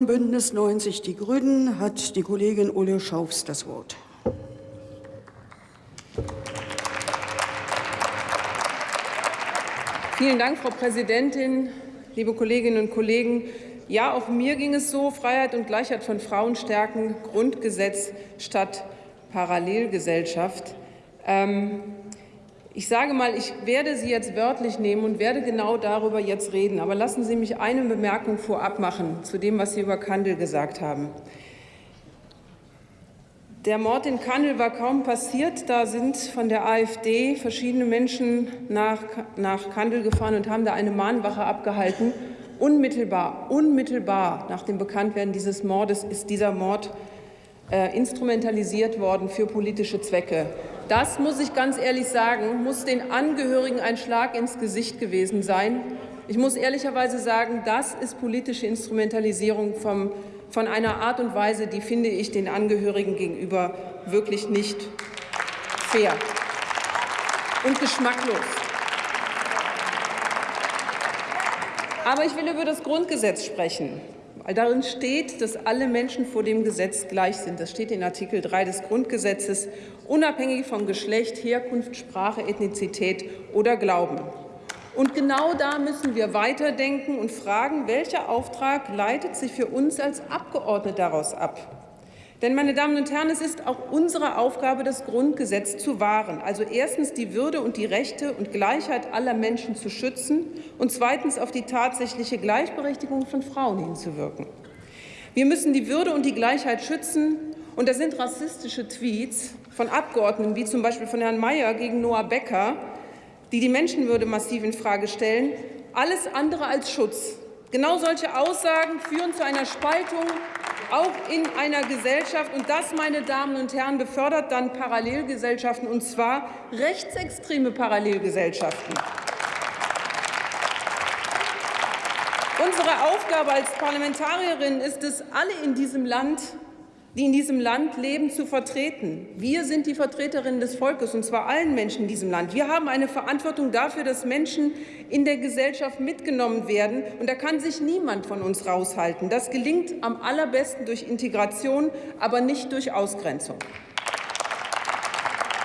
Bündnis 90 Die Grünen hat die Kollegin Ulle Schaufs das Wort. Vielen Dank, Frau Präsidentin, liebe Kolleginnen und Kollegen. Ja, auch mir ging es so, Freiheit und Gleichheit von Frauen stärken, Grundgesetz statt Parallelgesellschaft. Ähm, ich sage mal, ich werde Sie jetzt wörtlich nehmen und werde genau darüber jetzt reden. Aber lassen Sie mich eine Bemerkung vorab machen zu dem, was Sie über Kandel gesagt haben. Der Mord in Kandel war kaum passiert. Da sind von der AfD verschiedene Menschen nach, nach Kandel gefahren und haben da eine Mahnwache abgehalten. Unmittelbar, unmittelbar nach dem Bekanntwerden dieses Mordes ist dieser Mord äh, instrumentalisiert worden für politische Zwecke. Das muss ich ganz ehrlich sagen, muss den Angehörigen ein Schlag ins Gesicht gewesen sein. Ich muss ehrlicherweise sagen, das ist politische Instrumentalisierung vom, von einer Art und Weise, die finde ich den Angehörigen gegenüber wirklich nicht fair und geschmacklos. Aber ich will über das Grundgesetz sprechen. Weil darin steht, dass alle Menschen vor dem Gesetz gleich sind. Das steht in Artikel 3 des Grundgesetzes, unabhängig von Geschlecht, Herkunft, Sprache, Ethnizität oder Glauben. Und genau da müssen wir weiterdenken und fragen, welcher Auftrag leitet sich für uns als Abgeordnete daraus ab? Denn, meine Damen und Herren, es ist auch unsere Aufgabe, das Grundgesetz zu wahren. Also erstens die Würde und die Rechte und Gleichheit aller Menschen zu schützen und zweitens auf die tatsächliche Gleichberechtigung von Frauen hinzuwirken. Wir müssen die Würde und die Gleichheit schützen. Und da sind rassistische Tweets von Abgeordneten, wie zum Beispiel von Herrn Mayer gegen Noah Becker, die die Menschenwürde massiv infrage stellen, alles andere als Schutz. Genau solche Aussagen führen zu einer Spaltung auch in einer Gesellschaft. Und das, meine Damen und Herren, befördert dann Parallelgesellschaften, und zwar rechtsextreme Parallelgesellschaften. Unsere Aufgabe als Parlamentarierin ist es, alle in diesem Land die in diesem Land leben, zu vertreten. Wir sind die Vertreterinnen des Volkes, und zwar allen Menschen in diesem Land. Wir haben eine Verantwortung dafür, dass Menschen in der Gesellschaft mitgenommen werden. Und da kann sich niemand von uns raushalten. Das gelingt am allerbesten durch Integration, aber nicht durch Ausgrenzung.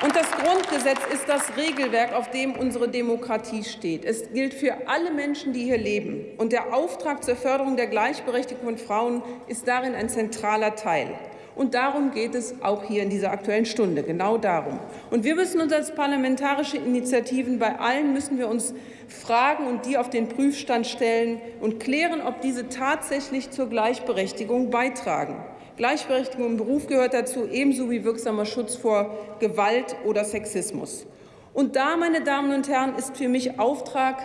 Und das Grundgesetz ist das Regelwerk, auf dem unsere Demokratie steht. Es gilt für alle Menschen, die hier leben. Und der Auftrag zur Förderung der Gleichberechtigung von Frauen ist darin ein zentraler Teil. Und darum geht es auch hier in dieser Aktuellen Stunde, genau darum. Und wir müssen uns als parlamentarische Initiativen, bei allen müssen wir uns fragen und die auf den Prüfstand stellen und klären, ob diese tatsächlich zur Gleichberechtigung beitragen. Gleichberechtigung im Beruf gehört dazu, ebenso wie wirksamer Schutz vor Gewalt oder Sexismus. Und da, meine Damen und Herren, ist für mich Auftrag,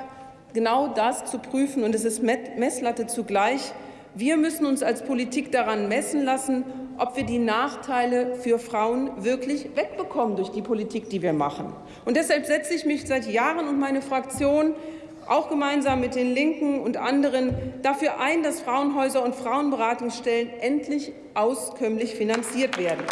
genau das zu prüfen, und es ist Messlatte zugleich. Wir müssen uns als Politik daran messen lassen, ob wir die Nachteile für Frauen wirklich wegbekommen durch die Politik, die wir machen. Und deshalb setze ich mich seit Jahren und meine Fraktion auch gemeinsam mit den Linken und anderen dafür ein, dass Frauenhäuser und Frauenberatungsstellen endlich auskömmlich finanziert werden.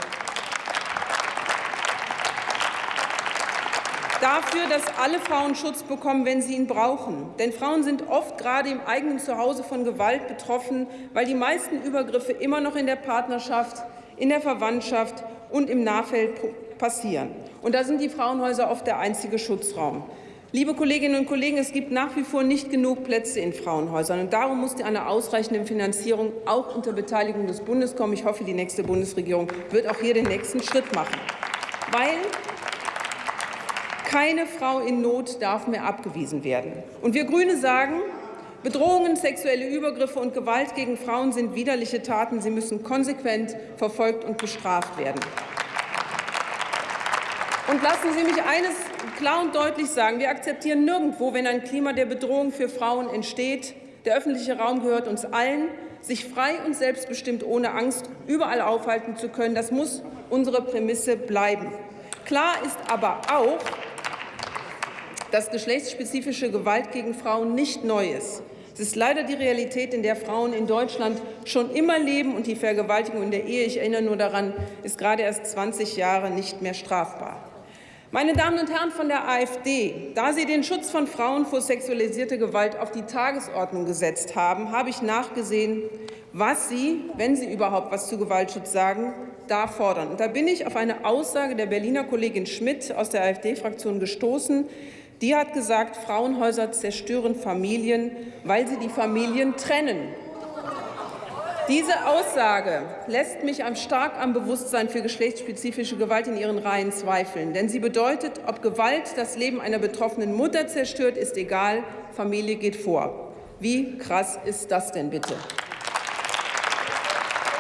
Dafür, dass alle Frauen Schutz bekommen, wenn sie ihn brauchen. Denn Frauen sind oft gerade im eigenen Zuhause von Gewalt betroffen, weil die meisten Übergriffe immer noch in der Partnerschaft, in der Verwandtschaft und im Nahfeld passieren. Und da sind die Frauenhäuser oft der einzige Schutzraum. Liebe Kolleginnen und Kollegen, es gibt nach wie vor nicht genug Plätze in Frauenhäusern. Und darum muss eine ausreichende Finanzierung auch unter Beteiligung des Bundes kommen. Ich hoffe, die nächste Bundesregierung wird auch hier den nächsten Schritt machen. Weil keine Frau in Not darf mehr abgewiesen werden. Und wir Grüne sagen, Bedrohungen, sexuelle Übergriffe und Gewalt gegen Frauen sind widerliche Taten. Sie müssen konsequent verfolgt und bestraft werden. Und lassen Sie mich eines klar und deutlich sagen. Wir akzeptieren nirgendwo, wenn ein Klima der Bedrohung für Frauen entsteht. Der öffentliche Raum gehört uns allen. Sich frei und selbstbestimmt ohne Angst überall aufhalten zu können, das muss unsere Prämisse bleiben. Klar ist aber auch, dass geschlechtsspezifische Gewalt gegen Frauen nicht neu ist. Es ist leider die Realität, in der Frauen in Deutschland schon immer leben, und die Vergewaltigung in der Ehe, ich erinnere nur daran, ist gerade erst 20 Jahre nicht mehr strafbar. Meine Damen und Herren von der AfD, da Sie den Schutz von Frauen vor sexualisierter Gewalt auf die Tagesordnung gesetzt haben, habe ich nachgesehen, was Sie, wenn Sie überhaupt was zu Gewaltschutz sagen, da fordern. Und da bin ich auf eine Aussage der Berliner Kollegin Schmidt aus der AfD-Fraktion gestoßen. Die hat gesagt, Frauenhäuser zerstören Familien, weil sie die Familien trennen. Diese Aussage lässt mich stark am Bewusstsein für geschlechtsspezifische Gewalt in ihren Reihen zweifeln. Denn sie bedeutet, ob Gewalt das Leben einer betroffenen Mutter zerstört, ist egal, Familie geht vor. Wie krass ist das denn bitte?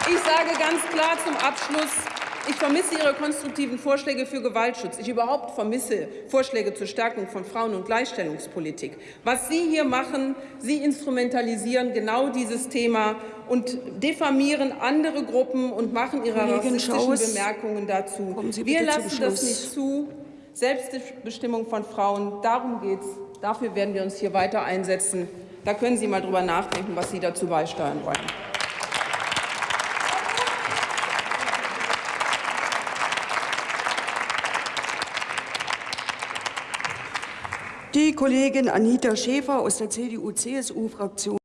Ich sage ganz klar zum Abschluss, ich vermisse Ihre konstruktiven Vorschläge für Gewaltschutz. Ich überhaupt vermisse Vorschläge zur Stärkung von Frauen- und Gleichstellungspolitik. Was Sie hier machen, Sie instrumentalisieren genau dieses Thema und diffamieren andere Gruppen und machen Ihre Kollegin rassistischen Schaus, Bemerkungen dazu. Wir lassen das nicht zu. Selbstbestimmung von Frauen, darum geht es. Dafür werden wir uns hier weiter einsetzen. Da können Sie mal drüber nachdenken, was Sie dazu beisteuern wollen. Die Kollegin Anita Schäfer aus der CDU-CSU-Fraktion